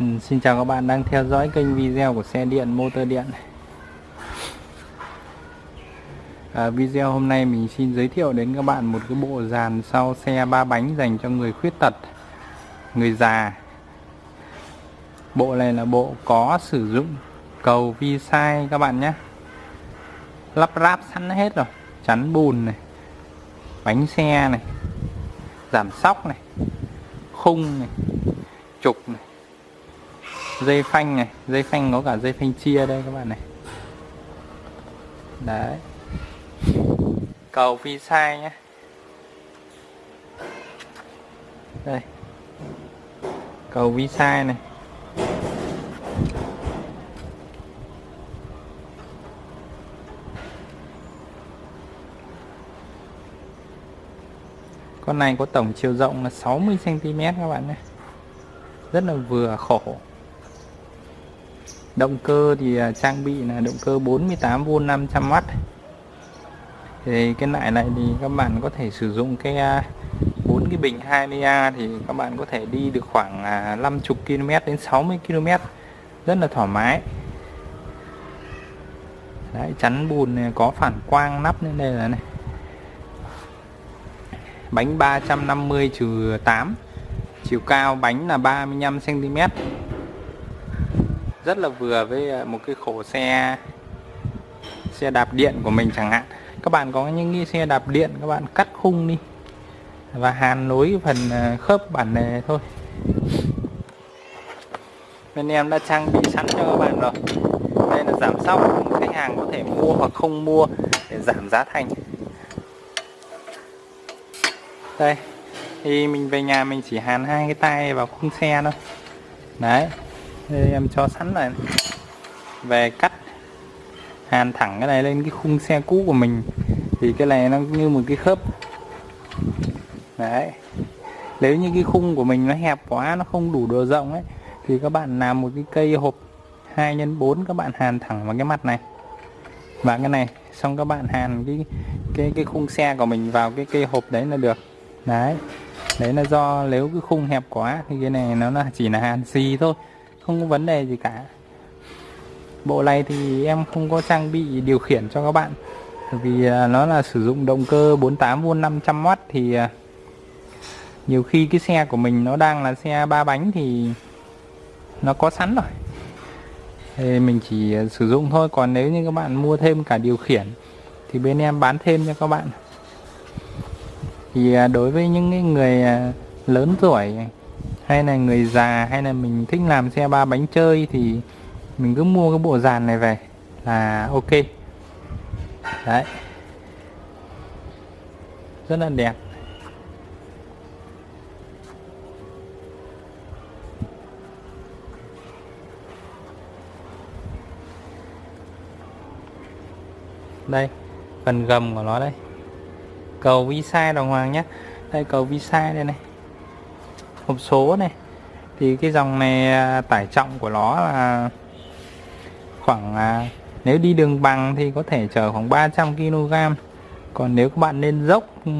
Ừ, xin chào các bạn đang theo dõi kênh video của xe điện motor điện à, video hôm nay mình xin giới thiệu đến các bạn một cái bộ dàn sau xe ba bánh dành cho người khuyết tật người già. Bộ này là bộ có sử dụng cầu vi sai các bạn nhé. Lắp ráp sẵn hết rồi chắn bùn này bánh xe này giảm sóc này khung này trục này dây phanh này, dây phanh có cả dây phanh chia đây các bạn này. Đấy. Cầu phi sai nhé đây. Cầu vi sai này. Con này có tổng chiều rộng là 60 cm các bạn nhé. Rất là vừa, khổ động cơ thì à, trang bị là động cơ 48V 500W thì cái loại này thì các bạn có thể sử dụng cái à, bốn cái bình 20A thì các bạn có thể đi được khoảng à, 50 km đến 60 km rất là thoải mái. Đấy, chắn bùn này có phản quang nắp lên đây là này. Bánh 350 trừ 8 chiều cao bánh là 35 cm rất là vừa với ờ, một cái khổ xe xe đạp điện của mình chẳng hạn. Các bạn có những cái xe đạp điện các bạn cắt khung đi và hàn nối phần ờ, khớp bản này thôi. Bên em đã trang bị sẵn cho các bạn rồi. Đây là giảm sóc, khách hàng có thể mua hoặc không mua để giảm giá thành. Đây, thì mình về nhà mình chỉ hàn hai cái tay vào khung xe thôi. Đấy em cho sẵn này về cắt, hàn thẳng cái này lên cái khung xe cũ của mình. Thì cái này nó như một cái khớp. Đấy. Nếu như cái khung của mình nó hẹp quá, nó không đủ độ rộng ấy, thì các bạn làm một cái cây hộp 2 x 4 các bạn hàn thẳng vào cái mặt này. Và cái này, xong các bạn hàn cái cái cái khung xe của mình vào cái cây hộp đấy là được. Đấy. Đấy là do nếu cái khung hẹp quá thì cái này nó là chỉ là hàn xì thôi không có vấn đề gì cả. Bộ này thì em không có trang bị điều khiển cho các bạn. Vì à, nó là sử dụng động cơ 48V 500W thì à, nhiều khi cái xe của mình nó đang là xe ba bánh thì nó có sẵn rồi. Thì mình chỉ à, sử dụng thôi. Còn nếu như các bạn mua thêm cả điều khiển thì bên em bán thêm cho các bạn. Thì đối với những người lớn tuổi hay là người già, hay là mình thích làm xe ba bánh chơi thì mình cứ mua cái bộ dàn này về là ok. Đấy. Rất là đẹp. Đây, phần gầm của nó đây. Cầu vi sai đồng hoàng nhé đây, cầu vi sai đây này hộp số này. Thì cái dòng này à, tải trọng của nó là khoảng à, nếu đi đường bằng thì có thể chở khoảng 300 kg còn nếu các bạn lên dốc ừ,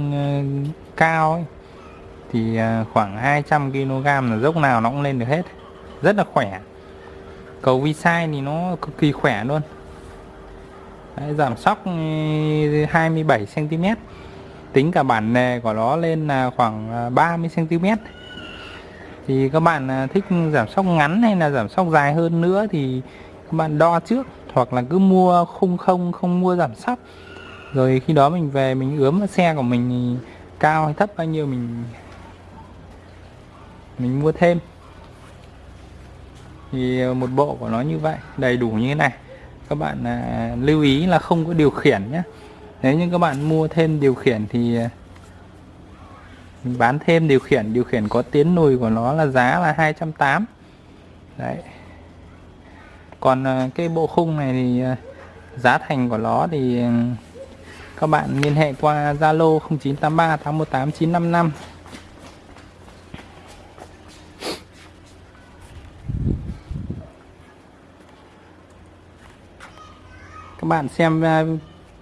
cao ấy, thì à, khoảng 200 kg là dốc nào nó cũng lên được hết. Rất là khỏe. Cầu vi sai thì nó cực kỳ khỏe luôn. Đấy, giảm sóc ừ, 27 cm tính cả bản nề của nó lên là khoảng 30 cm thì các bạn à, thích giảm sóc ngắn hay là giảm sóc dài hơn nữa thì các bạn đo trước hoặc là cứ mua khung không không mua giảm sóc. Rồi khi đó mình về mình ướm xe của mình cao hay thấp bao nhiêu mình mình mua thêm. Thì một bộ của nó như vậy đầy đủ như thế này. Các bạn à, lưu ý là không có điều khiển nhé. Nếu như các bạn mua thêm điều khiển thì à, mình bán thêm điều khiển điều khiển có tiến lùi của nó là giá là 280 đấy. Còn ờ, cái bộ khung này thì ờ, giá thành của nó thì ừ, các bạn liên hệ qua Zalo 0983 818 955 các bạn xem ờ,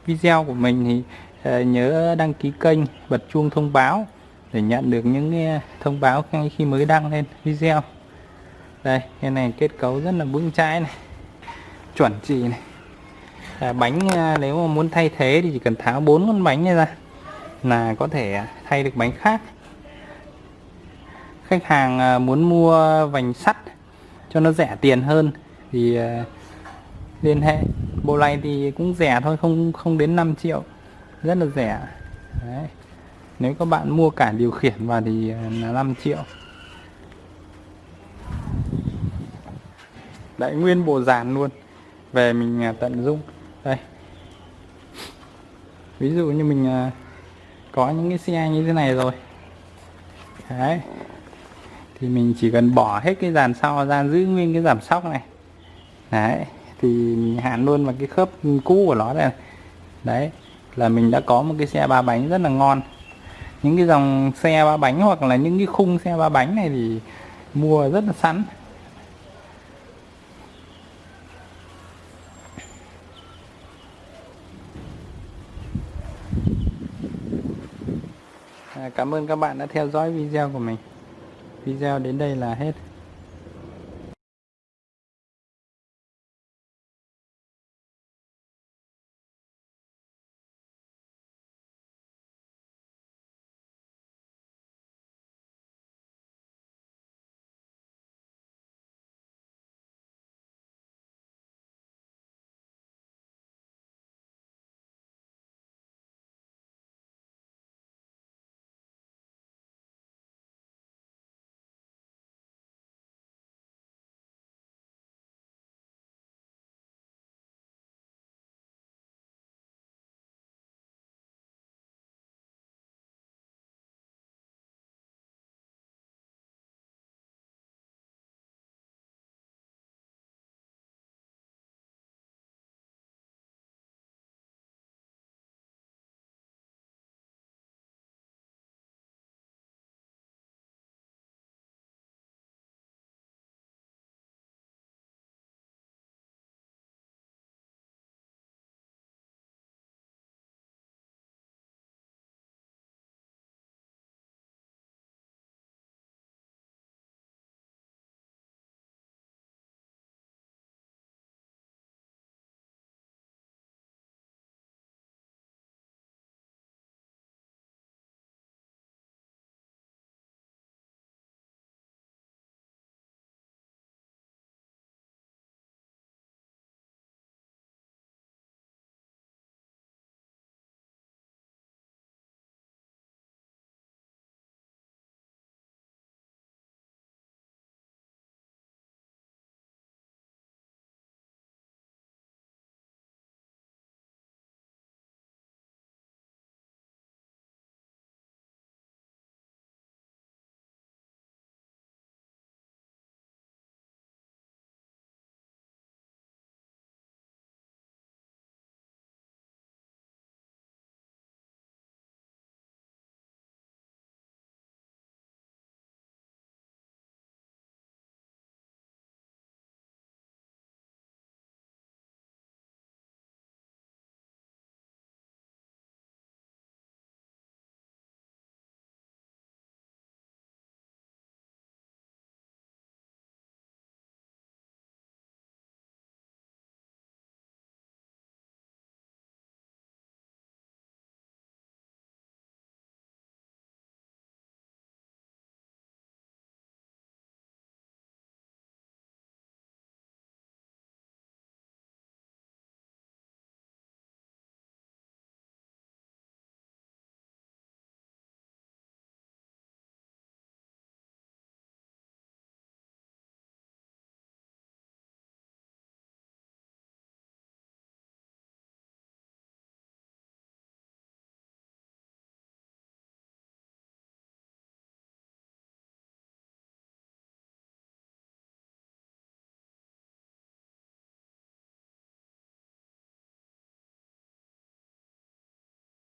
video của mình thì nhớ đăng ký kênh, bật chuông thông báo để nhận được những thông báo ngay khi mới đăng lên video. Đây cái này kết cấu rất là vững chãi này chuẩn chỉ này. À, bánh nếu mà muốn thay thế thì chỉ cần tháo bốn con bánh này ra là có thể thay được bánh khác. Khách hàng à, muốn mua vành sắt cho nó rẻ tiền hơn thì à, liên hệ. Bộ này thì cũng rẻ thôi không không đến 5 triệu rất là rẻ. Đấy nếu các bạn mua cả điều khiển vào thì ờ, là 5 triệu. Đấy, nguyên bộ dàn luôn. Về mình ờ, tận dụng. Đây. Ví dụ như mình ờ, có những cái xe như thế này rồi. Đấy. Thì mình chỉ cần bỏ hết cái dàn sau ra, giữ nguyên cái giảm sóc này. Đấy. Thì mình hạn luôn vào cái khớp cũ của nó đây đấy. Là mình đã có một cái xe ba bánh rất là ngon những cái dòng xe ba bánh hoặc là những cái khung xe ba bánh này thì mua rất là sẵn. À, cảm ơn các bạn đã theo dõi video của mình. Video đến đây là hết.